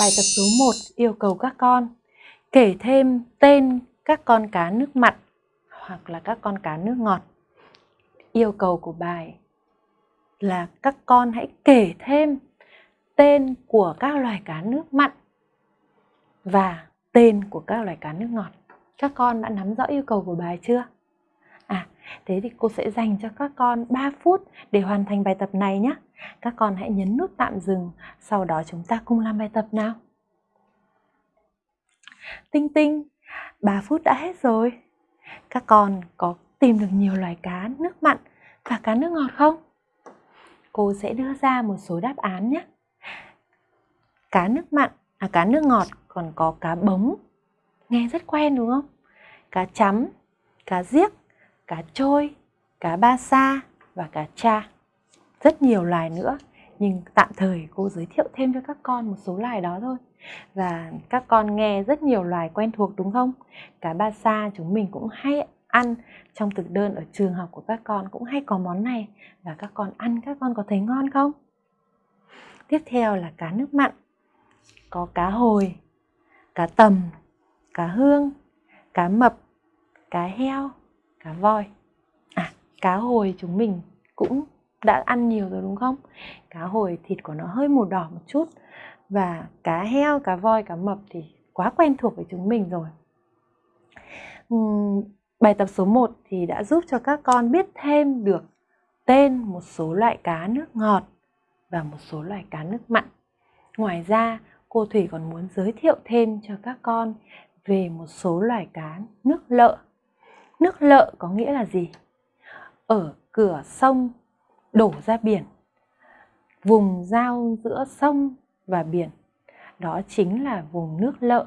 Bài tập số 1 yêu cầu các con kể thêm tên các con cá nước mặn hoặc là các con cá nước ngọt. Yêu cầu của bài là các con hãy kể thêm tên của các loài cá nước mặn và tên của các loài cá nước ngọt. Các con đã nắm rõ yêu cầu của bài chưa? Thế thì cô sẽ dành cho các con 3 phút để hoàn thành bài tập này nhé. Các con hãy nhấn nút tạm dừng, sau đó chúng ta cùng làm bài tập nào. Tinh tinh, 3 phút đã hết rồi. Các con có tìm được nhiều loài cá nước mặn và cá nước ngọt không? Cô sẽ đưa ra một số đáp án nhé. Cá nước mặn, à cá nước ngọt còn có cá bống. Nghe rất quen đúng không? Cá chấm, cá giếc, cá trôi, cá ba sa và cá cha. Rất nhiều loài nữa, nhưng tạm thời cô giới thiệu thêm cho các con một số loài đó thôi. Và các con nghe rất nhiều loài quen thuộc đúng không? Cá ba sa chúng mình cũng hay ăn trong thực đơn ở trường học của các con cũng hay có món này và các con ăn các con có thấy ngon không? Tiếp theo là cá nước mặn. Có cá hồi, cá tầm, cá hương, cá mập, cá heo, cá voi. À, cá hồi chúng mình cũng đã ăn nhiều rồi đúng không? Cá hồi thịt của nó hơi màu đỏ một chút và cá heo, cá voi, cá mập thì quá quen thuộc với chúng mình rồi. Uhm, bài tập số 1 thì đã giúp cho các con biết thêm được tên một số loại cá nước ngọt và một số loại cá nước mặn. Ngoài ra, cô Thủy còn muốn giới thiệu thêm cho các con về một số loài cá nước lợ. Nước lợ có nghĩa là gì? Ở cửa sông đổ ra biển, vùng giao giữa sông và biển. Đó chính là vùng nước lợ.